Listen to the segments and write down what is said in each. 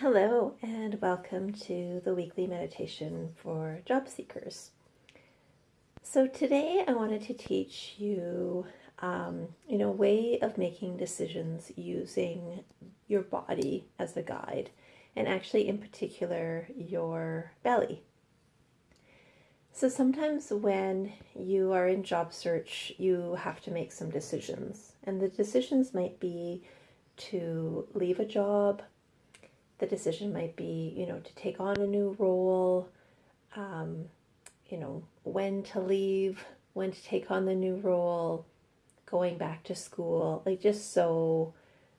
Hello, and welcome to the weekly meditation for job seekers. So, today I wanted to teach you, um, you know, a way of making decisions using your body as a guide, and actually, in particular, your belly. So, sometimes when you are in job search, you have to make some decisions, and the decisions might be to leave a job the decision might be, you know, to take on a new role, um, you know, when to leave, when to take on the new role, going back to school, like just so,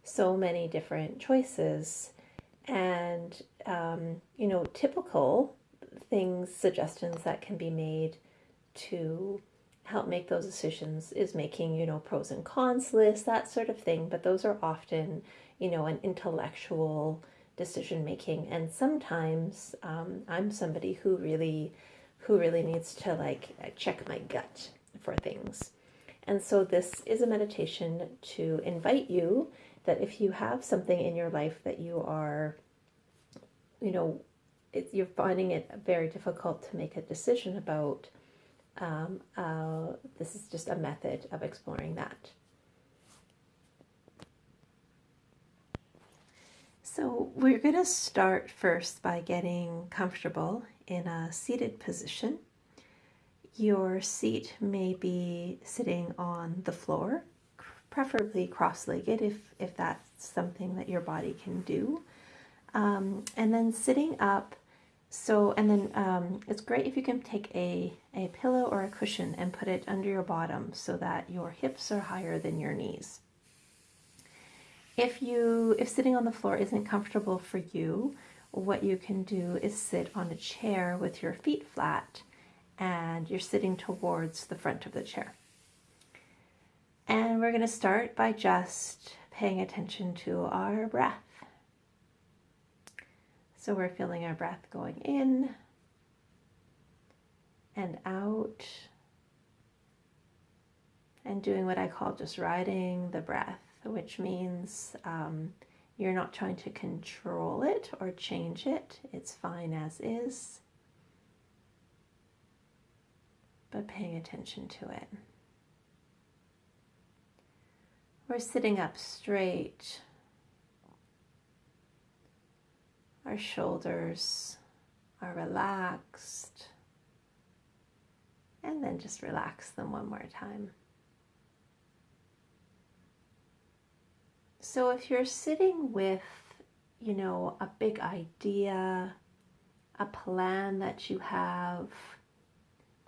so many different choices. And, um, you know, typical things, suggestions that can be made to help make those decisions is making, you know, pros and cons lists, that sort of thing. But those are often, you know, an intellectual decision making and sometimes um, i'm somebody who really who really needs to like check my gut for things. And so this is a meditation to invite you that if you have something in your life that you are you know it, you're finding it very difficult to make a decision about um, uh, this is just a method of exploring that So we're going to start first by getting comfortable in a seated position. Your seat may be sitting on the floor, preferably cross-legged if, if that's something that your body can do. Um, and then sitting up, so, and then um, it's great if you can take a, a pillow or a cushion and put it under your bottom so that your hips are higher than your knees. If you if sitting on the floor isn't comfortable for you, what you can do is sit on a chair with your feet flat and you're sitting towards the front of the chair. And we're going to start by just paying attention to our breath. So we're feeling our breath going in and out and doing what I call just riding the breath which means um, you're not trying to control it or change it. It's fine as is, but paying attention to it. We're sitting up straight. Our shoulders are relaxed. And then just relax them one more time. So if you're sitting with, you know, a big idea, a plan that you have,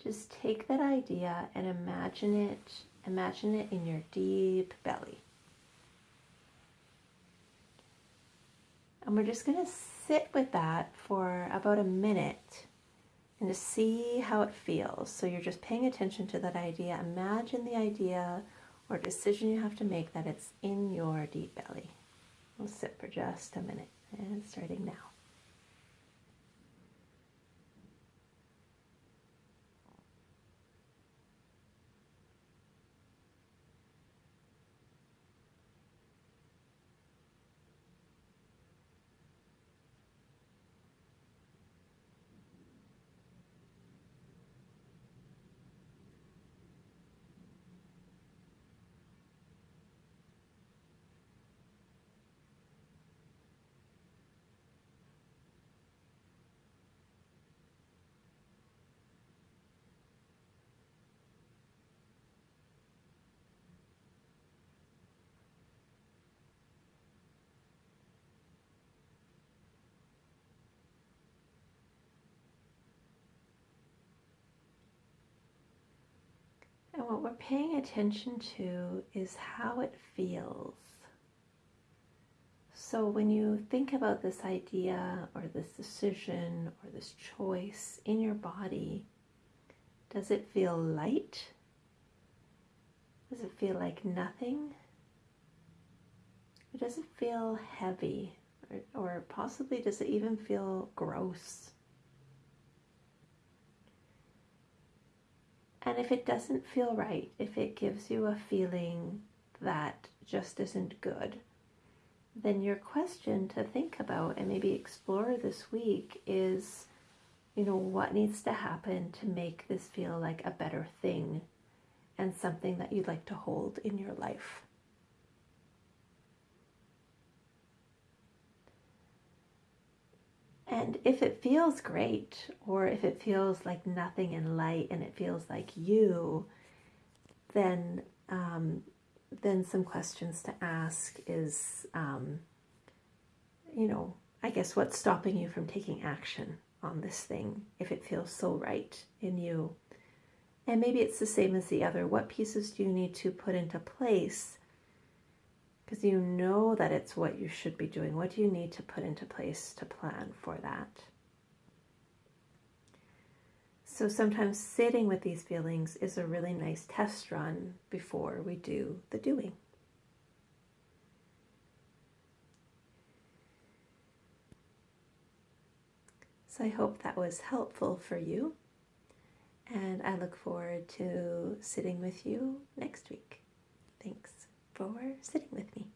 just take that idea and imagine it, imagine it in your deep belly. And we're just going to sit with that for about a minute and to see how it feels. So you're just paying attention to that idea. Imagine the idea or decision you have to make that it's in your deep belly. We'll sit for just a minute and starting now. And what we're paying attention to is how it feels. So when you think about this idea or this decision or this choice in your body, does it feel light? Does it feel like nothing? Or does it feel heavy? Or, or possibly does it even feel gross? And if it doesn't feel right, if it gives you a feeling that just isn't good, then your question to think about and maybe explore this week is you know, what needs to happen to make this feel like a better thing and something that you'd like to hold in your life. And if it feels great, or if it feels like nothing in light and it feels like you, then um, then some questions to ask is, um, you know, I guess what's stopping you from taking action on this thing if it feels so right in you? And maybe it's the same as the other. What pieces do you need to put into place? Because you know that it's what you should be doing. What do you need to put into place to plan for that? So sometimes sitting with these feelings is a really nice test run before we do the doing. So I hope that was helpful for you. And I look forward to sitting with you next week. Thanks for sitting with me.